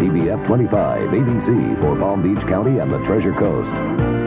TBF 25, ABC for Palm Beach County and the Treasure Coast.